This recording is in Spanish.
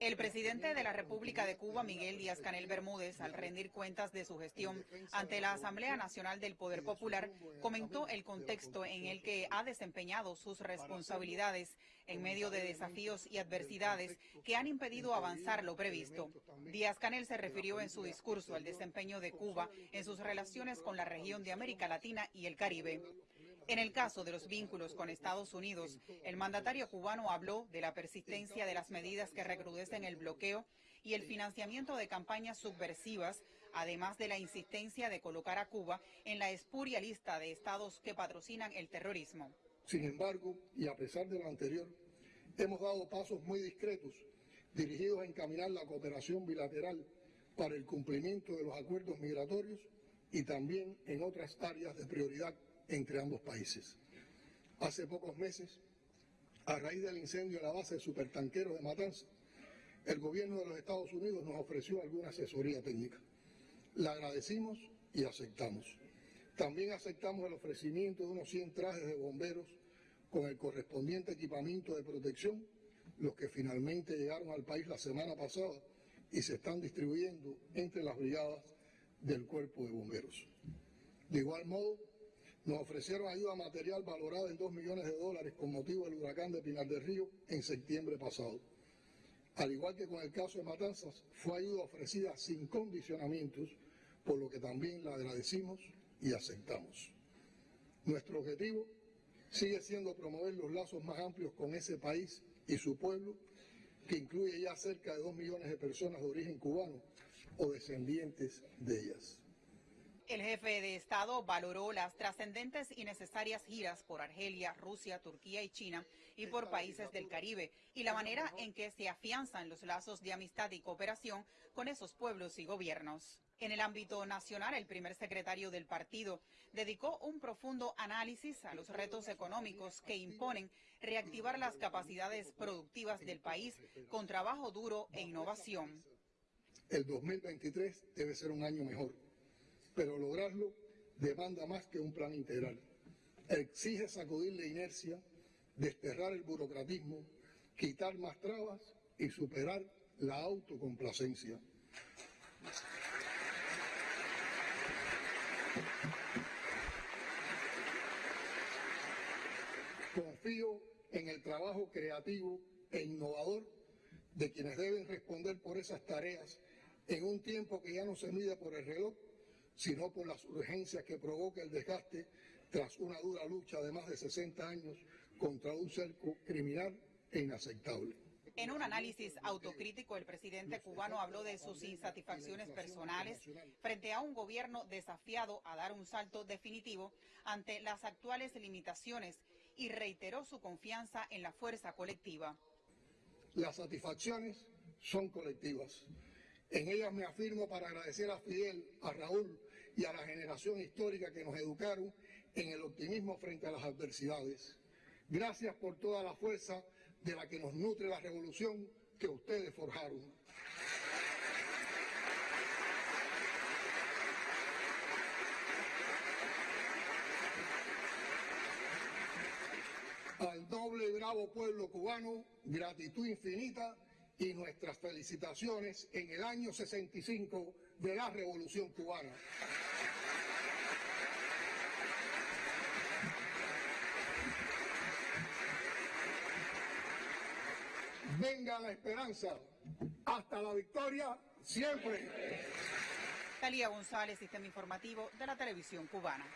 El presidente de la República de Cuba, Miguel Díaz Canel Bermúdez, al rendir cuentas de su gestión ante la Asamblea Nacional del Poder Popular, comentó el contexto en el que ha desempeñado sus responsabilidades en medio de desafíos y adversidades que han impedido avanzar lo previsto. Díaz Canel se refirió en su discurso al desempeño de Cuba en sus relaciones con la región de América Latina y el Caribe. En el caso de los vínculos con Estados Unidos, el mandatario cubano habló de la persistencia de las medidas que recrudecen el bloqueo y el financiamiento de campañas subversivas, además de la insistencia de colocar a Cuba en la espuria lista de estados que patrocinan el terrorismo. Sin embargo, y a pesar de lo anterior, hemos dado pasos muy discretos dirigidos a encaminar la cooperación bilateral para el cumplimiento de los acuerdos migratorios y también en otras áreas de prioridad entre ambos países. Hace pocos meses, a raíz del incendio en la base de supertanqueros de Matanza, el gobierno de los Estados Unidos nos ofreció alguna asesoría técnica. La agradecimos y aceptamos. También aceptamos el ofrecimiento de unos 100 trajes de bomberos con el correspondiente equipamiento de protección, los que finalmente llegaron al país la semana pasada y se están distribuyendo entre las brigadas del cuerpo de bomberos. De igual modo, nos ofrecieron ayuda material valorada en 2 millones de dólares con motivo del huracán de Pinar del Río en septiembre pasado. Al igual que con el caso de Matanzas, fue ayuda ofrecida sin condicionamientos, por lo que también la agradecimos y aceptamos. Nuestro objetivo sigue siendo promover los lazos más amplios con ese país y su pueblo, que incluye ya cerca de 2 millones de personas de origen cubano o descendientes de ellas. El jefe de Estado valoró las trascendentes y necesarias giras por Argelia, Rusia, Turquía y China y por países del Caribe y la manera en que se afianzan los lazos de amistad y cooperación con esos pueblos y gobiernos. En el ámbito nacional, el primer secretario del partido dedicó un profundo análisis a los retos económicos que imponen reactivar las capacidades productivas del país con trabajo duro e innovación. El 2023 debe ser un año mejor pero lograrlo demanda más que un plan integral. Exige sacudir la inercia, desterrar el burocratismo, quitar más trabas y superar la autocomplacencia. Confío en el trabajo creativo e innovador de quienes deben responder por esas tareas en un tiempo que ya no se mide por el reloj, sino por las urgencias que provoca el desgaste tras una dura lucha de más de 60 años contra un cerco criminal e inaceptable. En un análisis autocrítico, el presidente cubano habló de sus insatisfacciones personales frente a un gobierno desafiado a dar un salto definitivo ante las actuales limitaciones y reiteró su confianza en la fuerza colectiva. Las satisfacciones son colectivas. En ellas me afirmo para agradecer a Fidel, a Raúl y a la generación histórica que nos educaron en el optimismo frente a las adversidades. Gracias por toda la fuerza de la que nos nutre la revolución que ustedes forjaron. Al doble bravo pueblo cubano, gratitud infinita y nuestras felicitaciones en el año 65 de la Revolución Cubana. Venga la esperanza, hasta la victoria, siempre. Talía González, Sistema Informativo de la Televisión Cubana.